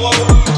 Oh.